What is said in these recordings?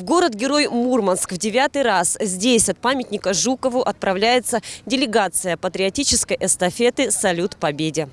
В город-герой Мурманск в девятый раз здесь от памятника Жукову отправляется делегация патриотической эстафеты «Салют Победе».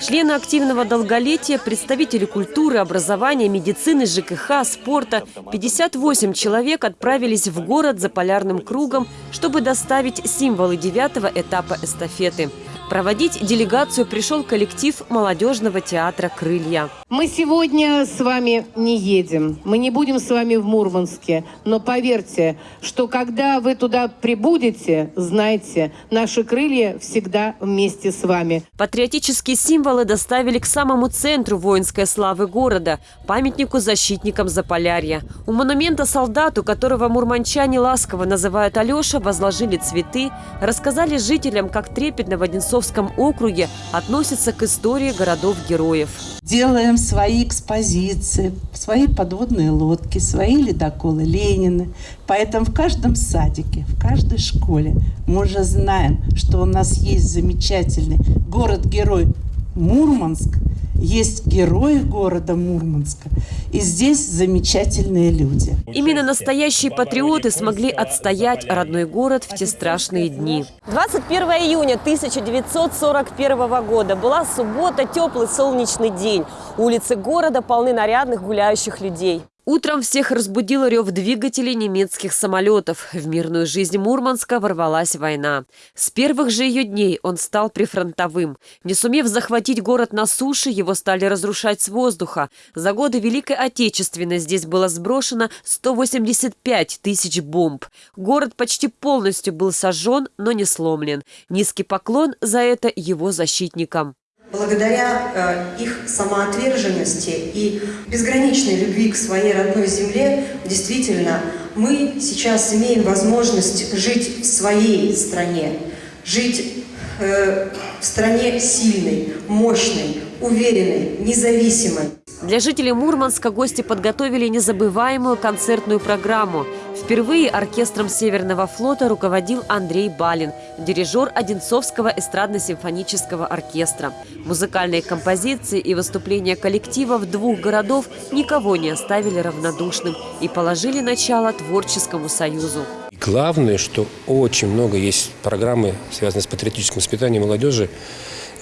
Члены активного долголетия, представители культуры, образования, медицины, ЖКХ, спорта. 58 человек отправились в город за полярным кругом, чтобы доставить символы девятого этапа эстафеты. Проводить делегацию пришел коллектив молодежного театра «Крылья». Мы сегодня с вами не едем, мы не будем с вами в Мурманске, но поверьте, что когда вы туда прибудете, знайте, наши крылья всегда вместе с вами. Патриотические символы доставили к самому центру воинской славы города – памятнику защитникам Заполярья. У монумента солдату, которого мурманчане ласково называют Алеша, возложили цветы, рассказали жителям, как трепетно в Одинцовском округе относятся к истории городов-героев. Делаем свои экспозиции, свои подводные лодки, свои ледоколы Ленины. Поэтому в каждом садике, в каждой школе мы уже знаем, что у нас есть замечательный город-герой Мурманск – есть герои города Мурманска. И здесь замечательные люди. Именно настоящие патриоты смогли отстоять родной город в те страшные дни. 21 июня 1941 года была суббота, теплый солнечный день. Улицы города полны нарядных гуляющих людей. Утром всех разбудил рев двигателей немецких самолетов. В мирную жизнь Мурманска ворвалась война. С первых же ее дней он стал прифронтовым. Не сумев захватить город на суше, его стали разрушать с воздуха. За годы Великой Отечественной здесь было сброшено 185 тысяч бомб. Город почти полностью был сожжен, но не сломлен. Низкий поклон за это его защитникам. Благодаря э, их самоотверженности и безграничной любви к своей родной земле, действительно, мы сейчас имеем возможность жить в своей стране, жить э, в стране сильной, мощной, уверенной, независимой. Для жителей Мурманска гости подготовили незабываемую концертную программу – Впервые оркестром Северного флота руководил Андрей Балин, дирижер Одинцовского эстрадно-симфонического оркестра. Музыкальные композиции и выступления коллективов двух городов никого не оставили равнодушным и положили начало творческому союзу. Главное, что очень много есть программы, связанные с патриотическим воспитанием молодежи,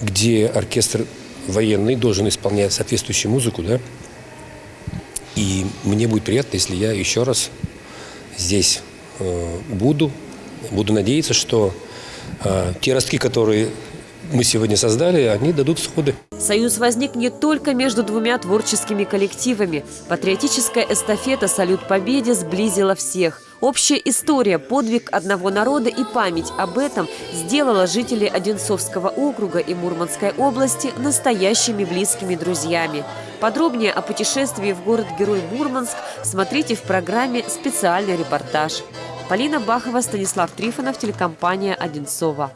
где оркестр военный должен исполнять соответствующую музыку, да, и мне будет приятно, если я еще раз здесь э, буду. Буду надеяться, что э, те ростки, которые мы сегодня создали, они дадут всходы. Союз возник не только между двумя творческими коллективами. Патриотическая эстафета «Салют Победе» сблизила всех. Общая история, подвиг одного народа и память об этом сделала жителей Одинцовского округа и Мурманской области настоящими близкими друзьями. Подробнее о путешествии в город-герой Мурманск смотрите в программе «Специальный репортаж». Полина Бахова, Станислав Трифонов, телекомпания «Одинцова».